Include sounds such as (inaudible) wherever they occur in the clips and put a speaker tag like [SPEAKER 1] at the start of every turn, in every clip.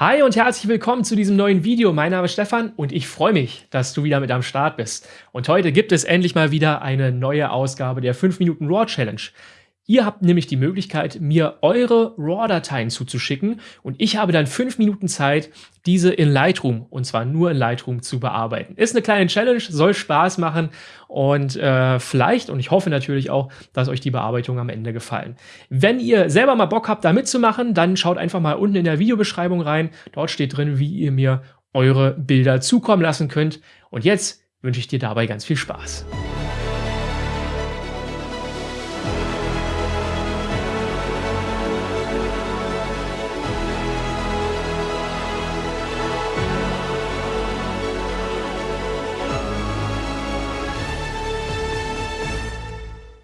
[SPEAKER 1] Hi und herzlich willkommen zu diesem neuen Video. Mein Name ist Stefan und ich freue mich, dass du wieder mit am Start bist. Und heute gibt es endlich mal wieder eine neue Ausgabe der 5 Minuten Raw Challenge. Ihr habt nämlich die Möglichkeit, mir eure RAW-Dateien zuzuschicken und ich habe dann fünf Minuten Zeit, diese in Lightroom, und zwar nur in Lightroom, zu bearbeiten. Ist eine kleine Challenge, soll Spaß machen und äh, vielleicht, und ich hoffe natürlich auch, dass euch die Bearbeitung am Ende gefallen. Wenn ihr selber mal Bock habt, da mitzumachen, dann schaut einfach mal unten in der Videobeschreibung rein. Dort steht drin, wie ihr mir eure Bilder zukommen lassen könnt. Und jetzt wünsche ich dir dabei ganz viel Spaß.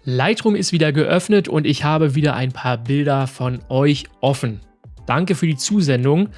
[SPEAKER 1] Lightroom ist wieder geöffnet und ich habe wieder ein paar Bilder von euch offen. Danke für die Zusendung.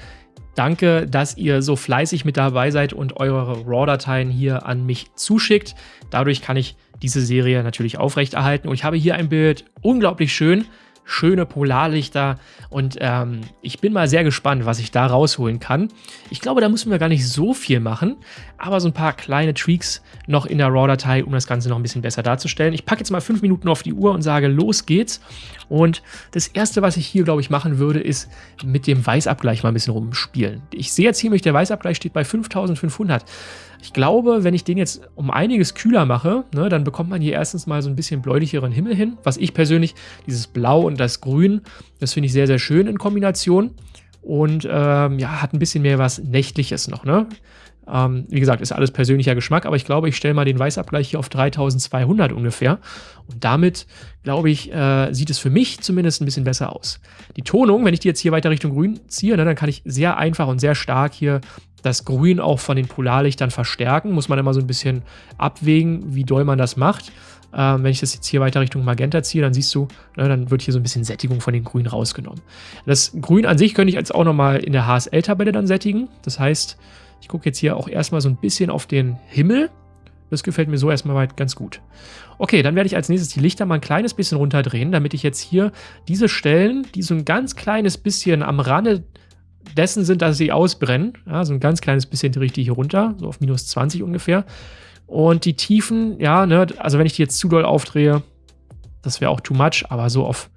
[SPEAKER 1] Danke, dass ihr so fleißig mit dabei seid und eure RAW-Dateien hier an mich zuschickt. Dadurch kann ich diese Serie natürlich aufrechterhalten. Und ich habe hier ein Bild, unglaublich schön schöne Polarlichter und ähm, ich bin mal sehr gespannt, was ich da rausholen kann. Ich glaube, da müssen wir gar nicht so viel machen, aber so ein paar kleine Tweaks noch in der RAW-Datei, um das Ganze noch ein bisschen besser darzustellen. Ich packe jetzt mal fünf Minuten auf die Uhr und sage, los geht's. Und das erste, was ich hier, glaube ich, machen würde, ist mit dem Weißabgleich mal ein bisschen rumspielen. Ich sehe jetzt hier, der Weißabgleich steht bei 5500. Ich glaube, wenn ich den jetzt um einiges kühler mache, ne, dann bekommt man hier erstens mal so ein bisschen bläulicheren Himmel hin. Was ich persönlich, dieses Blau und das Grün, das finde ich sehr, sehr schön in Kombination. Und ähm, ja, hat ein bisschen mehr was Nächtliches noch. Ne? Ähm, wie gesagt, ist alles persönlicher Geschmack, aber ich glaube, ich stelle mal den Weißabgleich hier auf 3200 ungefähr. Und damit, glaube ich, äh, sieht es für mich zumindest ein bisschen besser aus. Die Tonung, wenn ich die jetzt hier weiter Richtung Grün ziehe, ne, dann kann ich sehr einfach und sehr stark hier das Grün auch von den Polarlichtern verstärken. Muss man immer so ein bisschen abwägen, wie doll man das macht. Ähm, wenn ich das jetzt hier weiter Richtung Magenta ziehe, dann siehst du, ne, dann wird hier so ein bisschen Sättigung von den Grün rausgenommen. Das Grün an sich könnte ich jetzt auch nochmal in der HSL-Tabelle dann sättigen. Das heißt, ich gucke jetzt hier auch erstmal so ein bisschen auf den Himmel. Das gefällt mir so erstmal weit ganz gut. Okay, dann werde ich als nächstes die Lichter mal ein kleines bisschen runterdrehen, damit ich jetzt hier diese Stellen, die so ein ganz kleines bisschen am Rande dessen sind, dass sie ausbrennen. Ja, so ein ganz kleines bisschen drehe ich die hier runter, so auf minus 20 ungefähr. Und die Tiefen, ja, ne, also wenn ich die jetzt zu doll aufdrehe, das wäre auch too much, aber so auf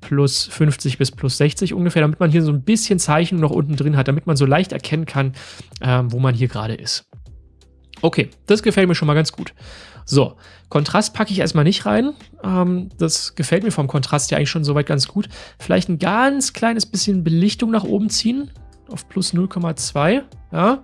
[SPEAKER 1] plus 50 bis plus 60 ungefähr, damit man hier so ein bisschen Zeichnung noch unten drin hat, damit man so leicht erkennen kann, ähm, wo man hier gerade ist. Okay, das gefällt mir schon mal ganz gut. So, Kontrast packe ich erstmal nicht rein. Ähm, das gefällt mir vom Kontrast ja eigentlich schon soweit ganz gut. Vielleicht ein ganz kleines bisschen Belichtung nach oben ziehen. Auf plus 0,2. Ja.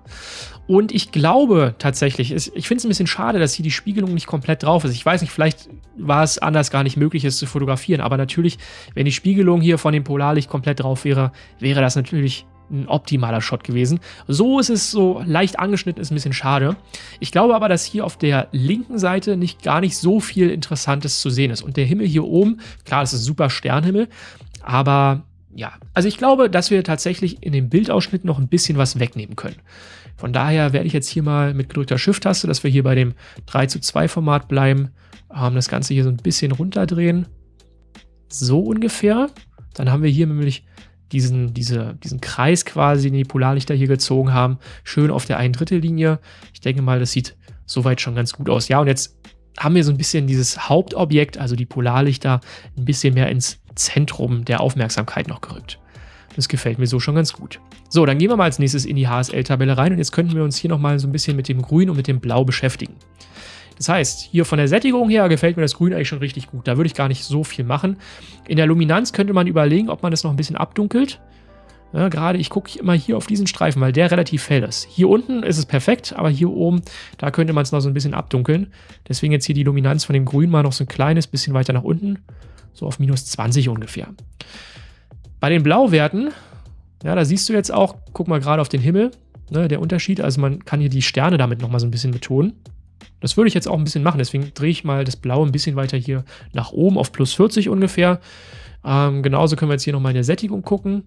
[SPEAKER 1] Und ich glaube tatsächlich, ich finde es ein bisschen schade, dass hier die Spiegelung nicht komplett drauf ist. Ich weiß nicht, vielleicht war es anders gar nicht möglich, es zu fotografieren. Aber natürlich, wenn die Spiegelung hier von dem Polarlicht komplett drauf wäre, wäre das natürlich ein optimaler Shot gewesen. So ist es so leicht angeschnitten, ist ein bisschen schade. Ich glaube aber, dass hier auf der linken Seite nicht gar nicht so viel Interessantes zu sehen ist. Und der Himmel hier oben, klar, das ist ein super Sternhimmel, aber ja, also ich glaube, dass wir tatsächlich in dem Bildausschnitt noch ein bisschen was wegnehmen können. Von daher werde ich jetzt hier mal mit gedrückter Shift-Taste, dass wir hier bei dem 3 zu 2 Format bleiben, ähm, das Ganze hier so ein bisschen runterdrehen. So ungefähr. Dann haben wir hier nämlich diesen, diese, diesen Kreis quasi, den die Polarlichter hier gezogen haben, schön auf der einen Drittellinie. Ich denke mal, das sieht soweit schon ganz gut aus. Ja, und jetzt haben wir so ein bisschen dieses Hauptobjekt, also die Polarlichter, ein bisschen mehr ins Zentrum der Aufmerksamkeit noch gerückt. Das gefällt mir so schon ganz gut. So, dann gehen wir mal als nächstes in die HSL-Tabelle rein und jetzt könnten wir uns hier nochmal so ein bisschen mit dem Grün und mit dem Blau beschäftigen. Das heißt, hier von der Sättigung her gefällt mir das Grün eigentlich schon richtig gut. Da würde ich gar nicht so viel machen. In der Luminanz könnte man überlegen, ob man das noch ein bisschen abdunkelt. Ja, gerade ich gucke immer hier auf diesen Streifen, weil der relativ hell ist. Hier unten ist es perfekt, aber hier oben, da könnte man es noch so ein bisschen abdunkeln. Deswegen jetzt hier die Luminanz von dem Grün mal noch so ein kleines bisschen weiter nach unten. So auf minus 20 ungefähr. Bei den Blauwerten, ja, da siehst du jetzt auch, guck mal gerade auf den Himmel, ne, der Unterschied. Also man kann hier die Sterne damit nochmal so ein bisschen betonen. Das würde ich jetzt auch ein bisschen machen, deswegen drehe ich mal das Blau ein bisschen weiter hier nach oben auf plus 40 ungefähr. Ähm, genauso können wir jetzt hier nochmal in der Sättigung gucken.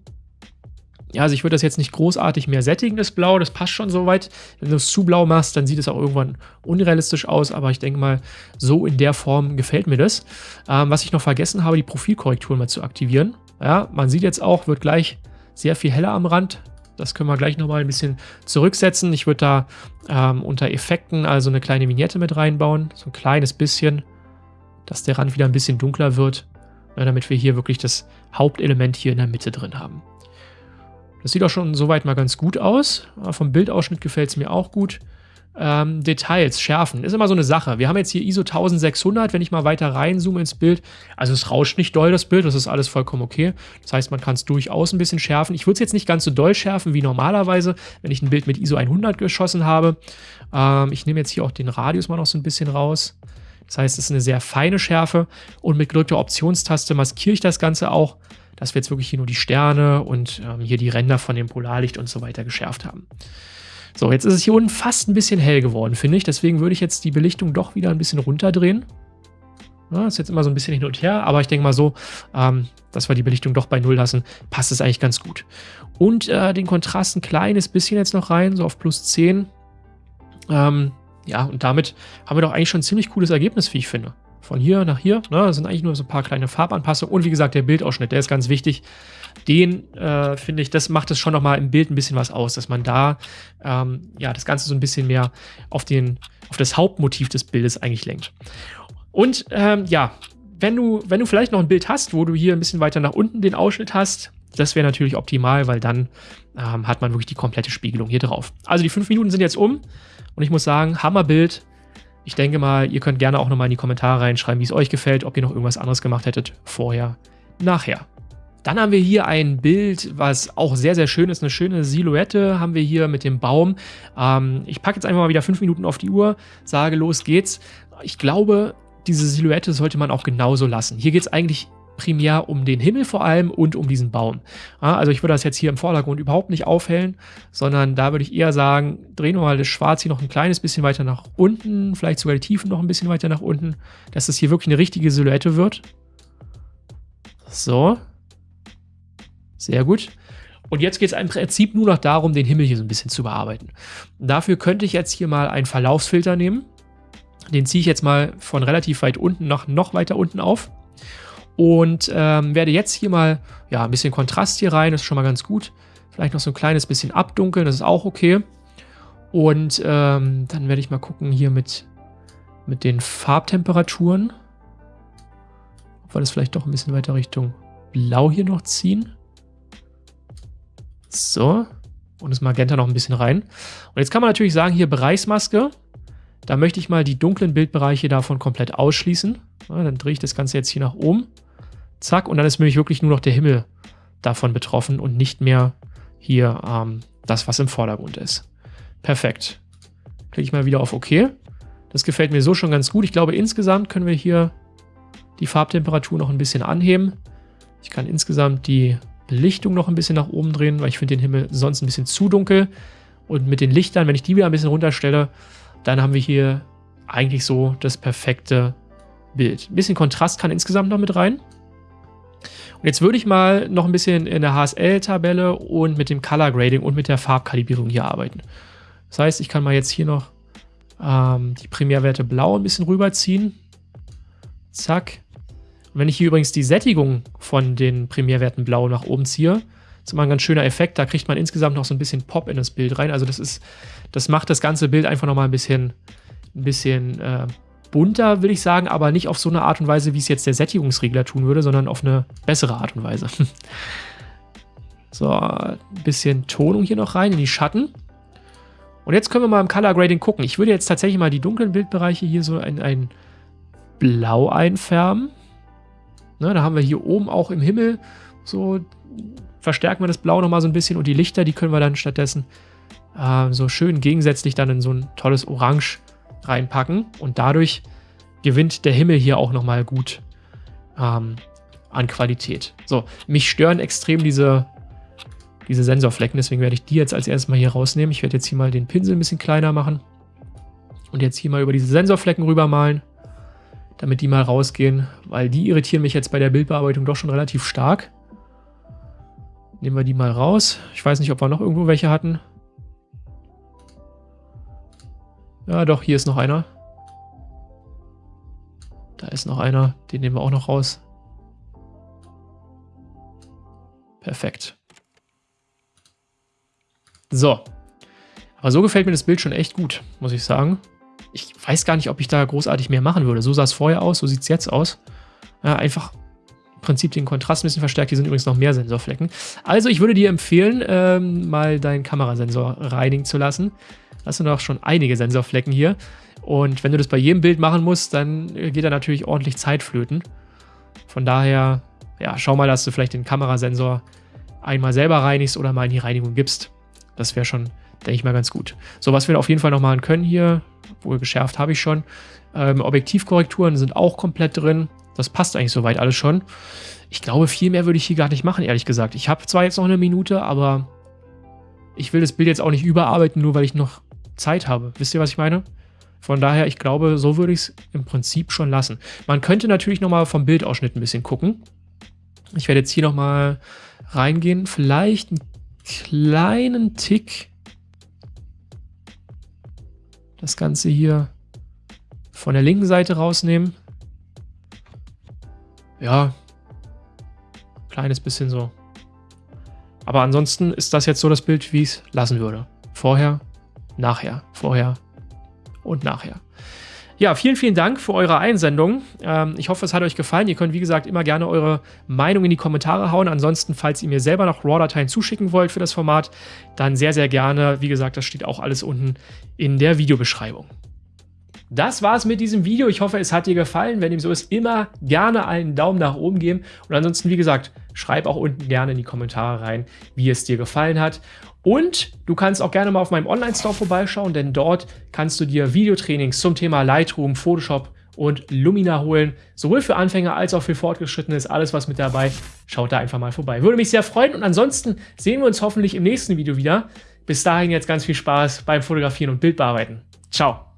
[SPEAKER 1] Ja, also ich würde das jetzt nicht großartig mehr sättigen, das Blau, das passt schon soweit. Wenn du es zu blau machst, dann sieht es auch irgendwann unrealistisch aus, aber ich denke mal, so in der Form gefällt mir das. Ähm, was ich noch vergessen habe, die Profilkorrektur mal zu aktivieren. Ja, man sieht jetzt auch, wird gleich sehr viel heller am Rand Das können wir gleich nochmal ein bisschen zurücksetzen. Ich würde da ähm, unter Effekten also eine kleine Vignette mit reinbauen. So ein kleines bisschen, dass der Rand wieder ein bisschen dunkler wird. Ne, damit wir hier wirklich das Hauptelement hier in der Mitte drin haben. Das sieht auch schon soweit mal ganz gut aus. Vom Bildausschnitt gefällt es mir auch gut. Ähm, Details, Schärfen, ist immer so eine Sache. Wir haben jetzt hier ISO 1600, wenn ich mal weiter reinzoome ins Bild. Also es rauscht nicht doll, das Bild, das ist alles vollkommen okay. Das heißt, man kann es durchaus ein bisschen schärfen. Ich würde es jetzt nicht ganz so doll schärfen wie normalerweise, wenn ich ein Bild mit ISO 100 geschossen habe. Ähm, ich nehme jetzt hier auch den Radius mal noch so ein bisschen raus. Das heißt, es ist eine sehr feine Schärfe und mit gedrückter Optionstaste maskiere ich das Ganze auch, dass wir jetzt wirklich hier nur die Sterne und ähm, hier die Ränder von dem Polarlicht und so weiter geschärft haben. So, jetzt ist es hier unten fast ein bisschen hell geworden, finde ich. Deswegen würde ich jetzt die Belichtung doch wieder ein bisschen runterdrehen. Ja, ist jetzt immer so ein bisschen hin und her, aber ich denke mal so, ähm, dass wir die Belichtung doch bei Null lassen, passt es eigentlich ganz gut. Und äh, den Kontrast ein kleines bisschen jetzt noch rein, so auf plus 10. Ähm, ja, und damit haben wir doch eigentlich schon ein ziemlich cooles Ergebnis, wie ich finde. Von hier nach hier, ne, das sind eigentlich nur so ein paar kleine Farbanpassungen. Und wie gesagt, der Bildausschnitt, der ist ganz wichtig. Den, äh, finde ich, das macht es schon nochmal im Bild ein bisschen was aus, dass man da, ähm, ja, das Ganze so ein bisschen mehr auf, den, auf das Hauptmotiv des Bildes eigentlich lenkt. Und, ähm, ja, wenn du, wenn du vielleicht noch ein Bild hast, wo du hier ein bisschen weiter nach unten den Ausschnitt hast, das wäre natürlich optimal, weil dann ähm, hat man wirklich die komplette Spiegelung hier drauf. Also die fünf Minuten sind jetzt um. Und ich muss sagen, Hammerbild. Ich denke mal, ihr könnt gerne auch nochmal in die Kommentare reinschreiben, wie es euch gefällt, ob ihr noch irgendwas anderes gemacht hättet, vorher, nachher. Dann haben wir hier ein Bild, was auch sehr, sehr schön ist. Eine schöne Silhouette haben wir hier mit dem Baum. Ähm, ich packe jetzt einfach mal wieder fünf Minuten auf die Uhr, sage, los geht's. Ich glaube, diese Silhouette sollte man auch genauso lassen. Hier geht es eigentlich primär um den Himmel vor allem und um diesen Baum. Also ich würde das jetzt hier im Vordergrund überhaupt nicht aufhellen, sondern da würde ich eher sagen, drehen wir mal das Schwarz hier noch ein kleines bisschen weiter nach unten, vielleicht sogar die Tiefen noch ein bisschen weiter nach unten, dass das hier wirklich eine richtige Silhouette wird. So. Sehr gut. Und jetzt geht es im Prinzip nur noch darum, den Himmel hier so ein bisschen zu bearbeiten. Dafür könnte ich jetzt hier mal einen Verlaufsfilter nehmen. Den ziehe ich jetzt mal von relativ weit unten nach noch weiter unten auf. Und ähm, werde jetzt hier mal ja, ein bisschen Kontrast hier rein, das ist schon mal ganz gut. Vielleicht noch so ein kleines bisschen abdunkeln, das ist auch okay. Und ähm, dann werde ich mal gucken hier mit, mit den Farbtemperaturen. Ob wir das vielleicht doch ein bisschen weiter Richtung Blau hier noch ziehen. So. Und das Magenta noch ein bisschen rein. Und jetzt kann man natürlich sagen, hier Bereichsmaske. Da möchte ich mal die dunklen Bildbereiche davon komplett ausschließen. Ja, dann drehe ich das Ganze jetzt hier nach oben. Zack, und dann ist nämlich wirklich nur noch der Himmel davon betroffen und nicht mehr hier ähm, das, was im Vordergrund ist. Perfekt. Klicke ich mal wieder auf OK. Das gefällt mir so schon ganz gut. Ich glaube, insgesamt können wir hier die Farbtemperatur noch ein bisschen anheben. Ich kann insgesamt die Belichtung noch ein bisschen nach oben drehen, weil ich finde den Himmel sonst ein bisschen zu dunkel. Und mit den Lichtern, wenn ich die wieder ein bisschen runterstelle, dann haben wir hier eigentlich so das perfekte Bild. Ein bisschen Kontrast kann insgesamt noch mit rein. Und jetzt würde ich mal noch ein bisschen in der HSL-Tabelle und mit dem Color Grading und mit der Farbkalibrierung hier arbeiten. Das heißt, ich kann mal jetzt hier noch ähm, die Primärwerte blau ein bisschen rüberziehen. Zack. Wenn ich hier übrigens die Sättigung von den Primärwerten blau nach oben ziehe, ist immer ein ganz schöner Effekt. Da kriegt man insgesamt noch so ein bisschen Pop in das Bild rein. Also das ist, das macht das ganze Bild einfach nochmal ein bisschen, ein bisschen äh, bunter, will ich sagen, aber nicht auf so eine Art und Weise, wie es jetzt der Sättigungsregler tun würde, sondern auf eine bessere Art und Weise. (laughs) so, ein bisschen Tonung hier noch rein in die Schatten. Und jetzt können wir mal im Color Grading gucken. Ich würde jetzt tatsächlich mal die dunklen Bildbereiche hier so in ein Blau einfärben. Ne, da haben wir hier oben auch im Himmel so verstärken wir das Blau nochmal so ein bisschen und die Lichter, die können wir dann stattdessen äh, so schön gegensätzlich dann in so ein tolles Orange reinpacken und dadurch gewinnt der Himmel hier auch nochmal gut ähm, an Qualität. So, mich stören extrem diese, diese Sensorflecken, deswegen werde ich die jetzt als erstes mal hier rausnehmen. Ich werde jetzt hier mal den Pinsel ein bisschen kleiner machen und jetzt hier mal über diese Sensorflecken rüber malen, damit die mal rausgehen, weil die irritieren mich jetzt bei der Bildbearbeitung doch schon relativ stark. Nehmen wir die mal raus. Ich weiß nicht, ob wir noch irgendwo welche hatten. Ja, doch, hier ist noch einer. Da ist noch einer. Den nehmen wir auch noch raus. Perfekt. So. Aber so gefällt mir das Bild schon echt gut, muss ich sagen. Ich weiß gar nicht, ob ich da großartig mehr machen würde. So sah es vorher aus, so sieht es jetzt aus. Ja, einfach im Prinzip den Kontrast ein bisschen verstärkt. Hier sind übrigens noch mehr Sensorflecken. Also ich würde dir empfehlen, ähm, mal deinen Kamerasensor reinigen zu lassen. Das sind auch schon einige Sensorflecken hier. Und wenn du das bei jedem Bild machen musst, dann geht da natürlich ordentlich Zeit flöten. Von daher, ja, schau mal, dass du vielleicht den Kamerasensor einmal selber reinigst oder mal in die Reinigung gibst. Das wäre schon, denke ich mal, ganz gut. So, was wir auf jeden Fall noch machen können hier, wohl geschärft habe ich schon. Ähm, Objektivkorrekturen sind auch komplett drin. Das passt eigentlich soweit alles schon. Ich glaube, viel mehr würde ich hier gar nicht machen, ehrlich gesagt. Ich habe zwar jetzt noch eine Minute, aber ich will das Bild jetzt auch nicht überarbeiten, nur weil ich noch Zeit habe. Wisst ihr, was ich meine? Von daher, ich glaube, so würde ich es im Prinzip schon lassen. Man könnte natürlich nochmal vom Bildausschnitt ein bisschen gucken. Ich werde jetzt hier nochmal reingehen. Vielleicht einen kleinen Tick das Ganze hier von der linken Seite rausnehmen. Ja, kleines bisschen so. Aber ansonsten ist das jetzt so das Bild, wie ich es lassen würde. Vorher, nachher, vorher und nachher. Ja, vielen, vielen Dank für eure Einsendung. Ähm, ich hoffe, es hat euch gefallen. Ihr könnt, wie gesagt, immer gerne eure Meinung in die Kommentare hauen. Ansonsten, falls ihr mir selber noch RAW-Dateien zuschicken wollt für das Format, dann sehr, sehr gerne. Wie gesagt, das steht auch alles unten in der Videobeschreibung. Das war's mit diesem Video. Ich hoffe, es hat dir gefallen. Wenn dem so ist, immer gerne einen Daumen nach oben geben. Und ansonsten, wie gesagt, schreib auch unten gerne in die Kommentare rein, wie es dir gefallen hat. Und du kannst auch gerne mal auf meinem Online-Store vorbeischauen, denn dort kannst du dir Videotrainings zum Thema Lightroom, Photoshop und Lumina holen. Sowohl für Anfänger als auch für Fortgeschrittene ist alles was mit dabei. Schaut da einfach mal vorbei. Würde mich sehr freuen und ansonsten sehen wir uns hoffentlich im nächsten Video wieder. Bis dahin jetzt ganz viel Spaß beim Fotografieren und Bildbearbeiten. Ciao!